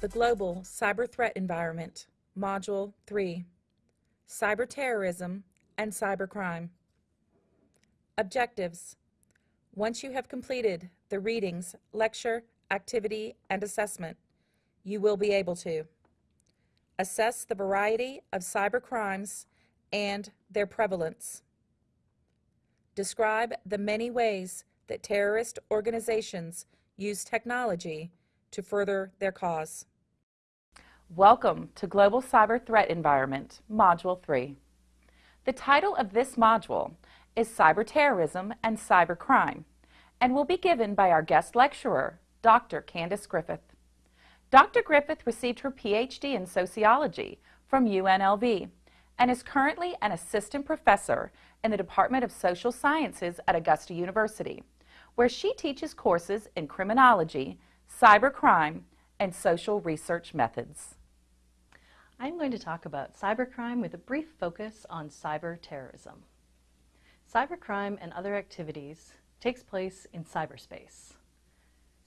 The Global Cyber Threat Environment, Module 3 Cyber Terrorism and Cybercrime. Objectives Once you have completed the readings, lecture, activity, and assessment, you will be able to assess the variety of cyber crimes and their prevalence, describe the many ways that terrorist organizations use technology to further their cause. Welcome to Global Cyber Threat Environment, Module 3. The title of this module is Cyber Terrorism and Cybercrime and will be given by our guest lecturer, Dr. Candace Griffith. Dr. Griffith received her PhD in sociology from UNLV and is currently an assistant professor in the Department of Social Sciences at Augusta University, where she teaches courses in criminology, cybercrime, and social research methods. I'm going to talk about cybercrime with a brief focus on cyber terrorism. Cybercrime and other activities takes place in cyberspace.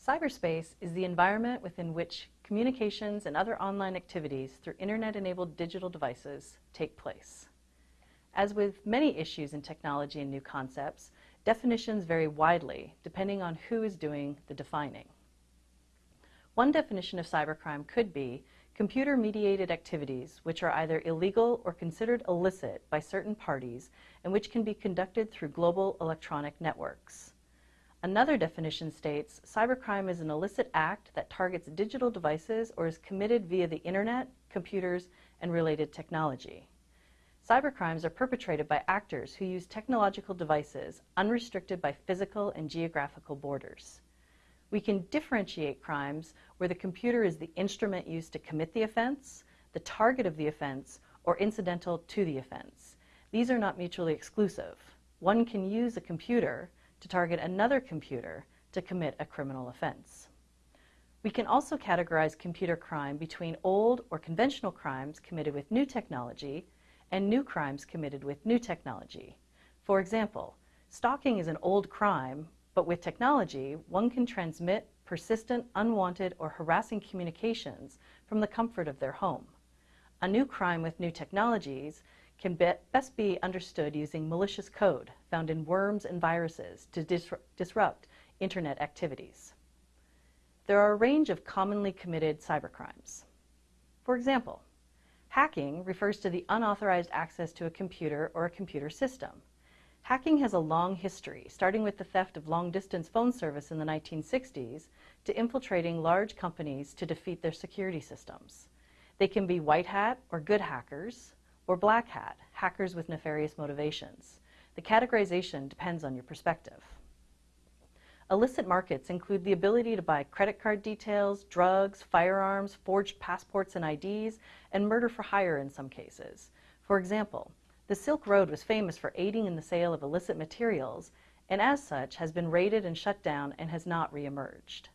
Cyberspace is the environment within which communications and other online activities through internet-enabled digital devices take place. As with many issues in technology and new concepts, definitions vary widely depending on who is doing the defining. One definition of cybercrime could be computer-mediated activities which are either illegal or considered illicit by certain parties and which can be conducted through global electronic networks. Another definition states, cybercrime is an illicit act that targets digital devices or is committed via the internet, computers, and related technology. Cybercrimes are perpetrated by actors who use technological devices unrestricted by physical and geographical borders. We can differentiate crimes where the computer is the instrument used to commit the offense, the target of the offense, or incidental to the offense. These are not mutually exclusive. One can use a computer to target another computer to commit a criminal offense. We can also categorize computer crime between old or conventional crimes committed with new technology and new crimes committed with new technology. For example, stalking is an old crime but with technology, one can transmit persistent, unwanted, or harassing communications from the comfort of their home. A new crime with new technologies can be best be understood using malicious code found in worms and viruses to disru disrupt internet activities. There are a range of commonly committed cybercrimes. For example, hacking refers to the unauthorized access to a computer or a computer system. Hacking has a long history, starting with the theft of long-distance phone service in the 1960s to infiltrating large companies to defeat their security systems. They can be white hat or good hackers, or black hat, hackers with nefarious motivations. The categorization depends on your perspective. Illicit markets include the ability to buy credit card details, drugs, firearms, forged passports and IDs, and murder for hire in some cases. For example, the Silk Road was famous for aiding in the sale of illicit materials, and as such has been raided and shut down and has not reemerged.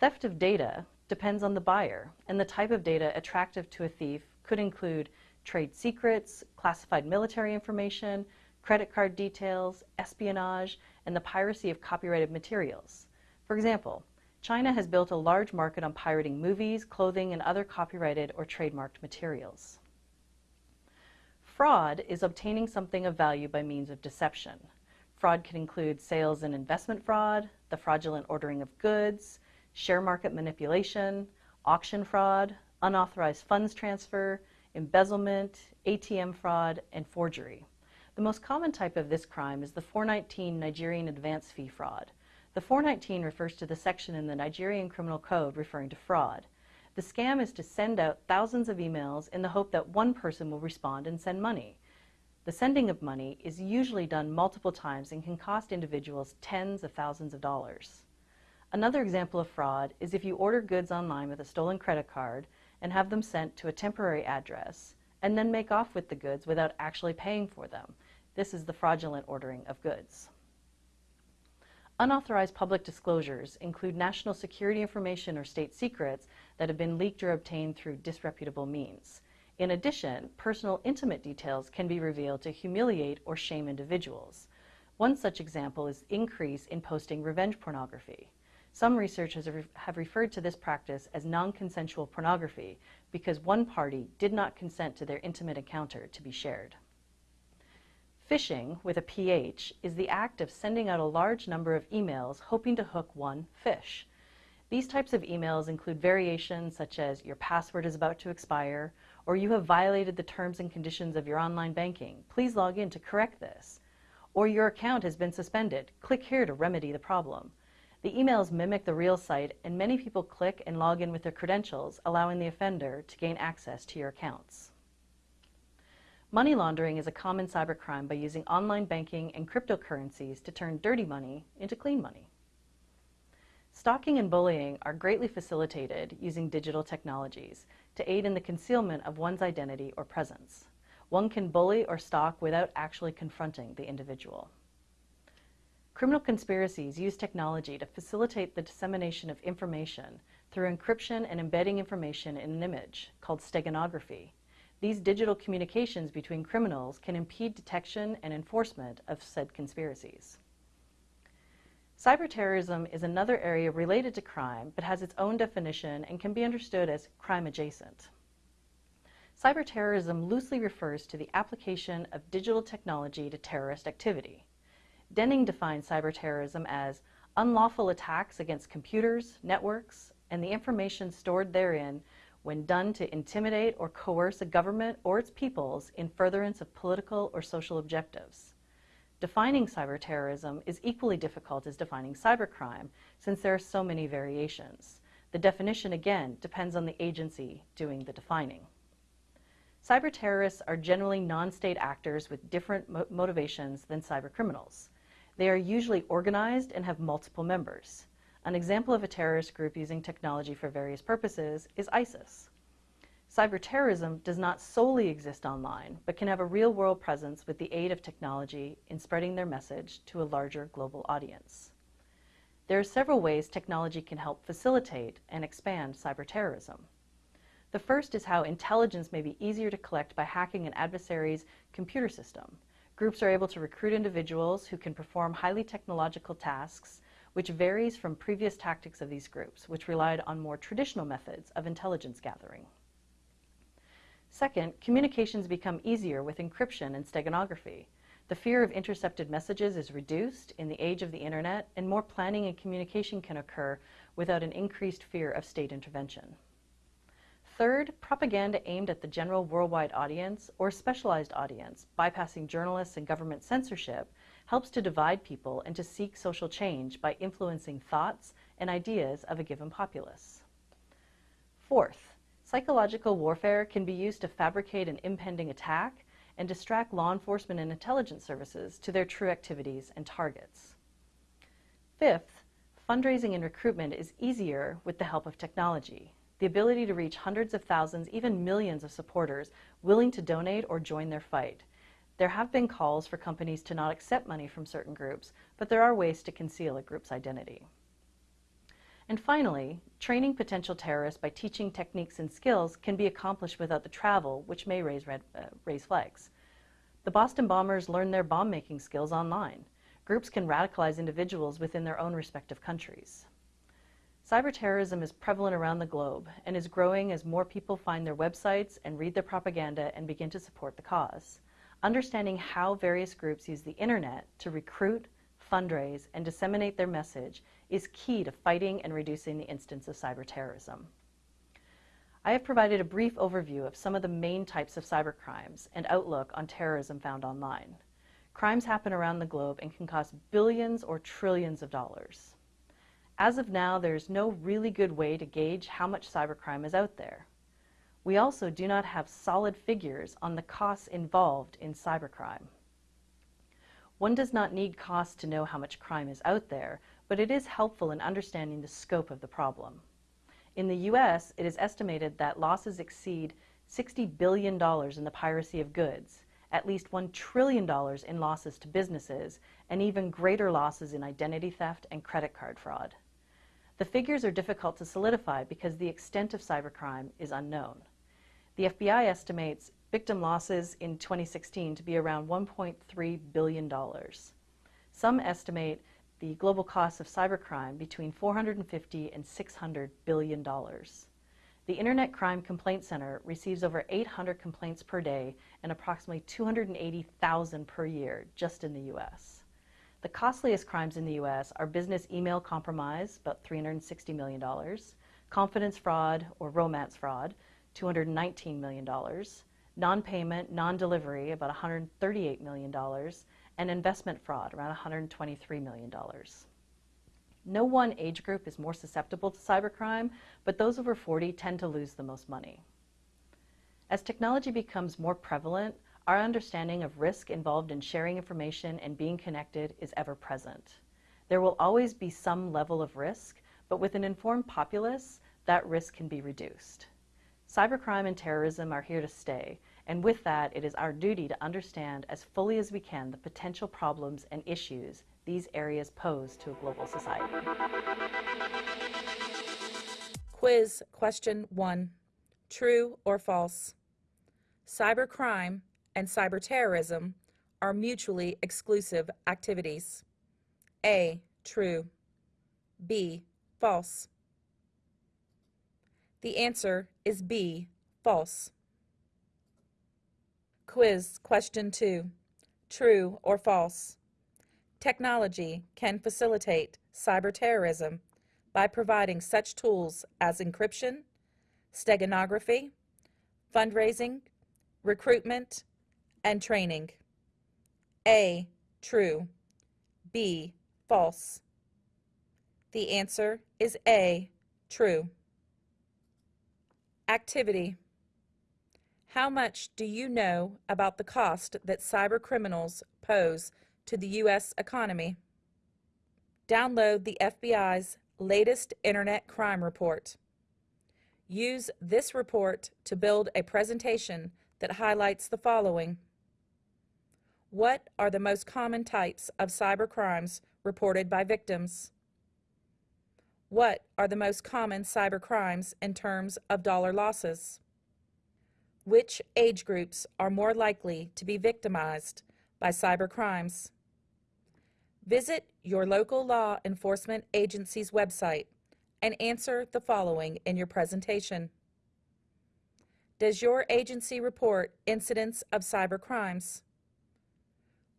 Theft of data depends on the buyer, and the type of data attractive to a thief could include trade secrets, classified military information, credit card details, espionage, and the piracy of copyrighted materials. For example, China has built a large market on pirating movies, clothing, and other copyrighted or trademarked materials. Fraud is obtaining something of value by means of deception. Fraud can include sales and investment fraud, the fraudulent ordering of goods, share market manipulation, auction fraud, unauthorized funds transfer, embezzlement, ATM fraud, and forgery. The most common type of this crime is the 419 Nigerian advance fee fraud. The 419 refers to the section in the Nigerian Criminal Code referring to fraud. The scam is to send out thousands of emails in the hope that one person will respond and send money. The sending of money is usually done multiple times and can cost individuals tens of thousands of dollars. Another example of fraud is if you order goods online with a stolen credit card and have them sent to a temporary address and then make off with the goods without actually paying for them. This is the fraudulent ordering of goods. Unauthorized public disclosures include national security information or state secrets that have been leaked or obtained through disreputable means. In addition, personal intimate details can be revealed to humiliate or shame individuals. One such example is increase in posting revenge pornography. Some researchers have referred to this practice as non-consensual pornography because one party did not consent to their intimate encounter to be shared. Phishing, with a PH, is the act of sending out a large number of emails hoping to hook one fish. These types of emails include variations such as your password is about to expire, or you have violated the terms and conditions of your online banking. Please log in to correct this. Or your account has been suspended. Click here to remedy the problem. The emails mimic the real site, and many people click and log in with their credentials, allowing the offender to gain access to your accounts. Money laundering is a common cybercrime by using online banking and cryptocurrencies to turn dirty money into clean money. Stalking and bullying are greatly facilitated using digital technologies to aid in the concealment of one's identity or presence. One can bully or stalk without actually confronting the individual. Criminal conspiracies use technology to facilitate the dissemination of information through encryption and embedding information in an image, called steganography. These digital communications between criminals can impede detection and enforcement of said conspiracies. Cyberterrorism is another area related to crime, but has its own definition and can be understood as crime adjacent. Cyberterrorism loosely refers to the application of digital technology to terrorist activity. Denning defines cyberterrorism as unlawful attacks against computers, networks, and the information stored therein when done to intimidate or coerce a government or its peoples in furtherance of political or social objectives. Defining cyberterrorism is equally difficult as defining cybercrime since there are so many variations. The definition, again, depends on the agency doing the defining. Cyberterrorists are generally non-state actors with different mo motivations than cybercriminals. They are usually organized and have multiple members. An example of a terrorist group using technology for various purposes is ISIS. Cyberterrorism does not solely exist online, but can have a real-world presence with the aid of technology in spreading their message to a larger global audience. There are several ways technology can help facilitate and expand cyberterrorism. The first is how intelligence may be easier to collect by hacking an adversary's computer system, Groups are able to recruit individuals who can perform highly technological tasks, which varies from previous tactics of these groups, which relied on more traditional methods of intelligence gathering. Second, communications become easier with encryption and steganography. The fear of intercepted messages is reduced in the age of the internet, and more planning and communication can occur without an increased fear of state intervention. Third, propaganda aimed at the general worldwide audience or specialized audience, bypassing journalists and government censorship, helps to divide people and to seek social change by influencing thoughts and ideas of a given populace. Fourth, psychological warfare can be used to fabricate an impending attack and distract law enforcement and intelligence services to their true activities and targets. Fifth, fundraising and recruitment is easier with the help of technology the ability to reach hundreds of thousands, even millions of supporters willing to donate or join their fight. There have been calls for companies to not accept money from certain groups, but there are ways to conceal a group's identity. And finally, training potential terrorists by teaching techniques and skills can be accomplished without the travel, which may raise, red, uh, raise flags. The Boston bombers learned their bomb-making skills online. Groups can radicalize individuals within their own respective countries. Cyberterrorism is prevalent around the globe and is growing as more people find their websites and read their propaganda and begin to support the cause. Understanding how various groups use the internet to recruit, fundraise, and disseminate their message is key to fighting and reducing the instance of cyberterrorism. I have provided a brief overview of some of the main types of cybercrimes and outlook on terrorism found online. Crimes happen around the globe and can cost billions or trillions of dollars. As of now, there's no really good way to gauge how much cybercrime is out there. We also do not have solid figures on the costs involved in cybercrime. One does not need costs to know how much crime is out there, but it is helpful in understanding the scope of the problem. In the US, it is estimated that losses exceed $60 billion in the piracy of goods, at least $1 trillion in losses to businesses, and even greater losses in identity theft and credit card fraud. The figures are difficult to solidify because the extent of cybercrime is unknown. The FBI estimates victim losses in 2016 to be around $1.3 billion. Some estimate the global cost of cybercrime between 450 and 600 billion dollars. The Internet Crime Complaint Center receives over 800 complaints per day and approximately 280,000 per year just in the US. The costliest crimes in the US are business email compromise, about $360 million, confidence fraud or romance fraud, $219 million, non-payment, non-delivery, about $138 million, and investment fraud, around $123 million. No one age group is more susceptible to cybercrime, but those over 40 tend to lose the most money. As technology becomes more prevalent, our understanding of risk involved in sharing information and being connected is ever present. There will always be some level of risk, but with an informed populace, that risk can be reduced. Cybercrime and terrorism are here to stay, and with that, it is our duty to understand as fully as we can the potential problems and issues these areas pose to a global society. Quiz question one True or false? Cybercrime and cyberterrorism are mutually exclusive activities. A. True. B. False. The answer is B. False. Quiz question two True or false? Technology can facilitate cyberterrorism by providing such tools as encryption, steganography, fundraising, recruitment, and training. A. True. B. False. The answer is A. True. Activity. How much do you know about the cost that cyber criminals pose to the U.S. economy? Download the FBI's latest Internet Crime Report. Use this report to build a presentation that highlights the following. What are the most common types of cyber crimes reported by victims? What are the most common cyber crimes in terms of dollar losses? Which age groups are more likely to be victimized by cyber crimes? Visit your local law enforcement agency's website and answer the following in your presentation. Does your agency report incidents of cyber crimes?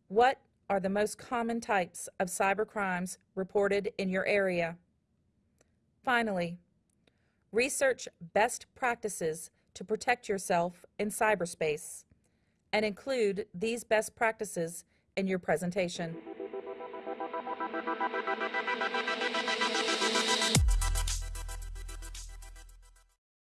What are the most common types of cyber crimes reported in your area? Finally, research best practices to protect yourself in cyberspace and include these best practices in your presentation.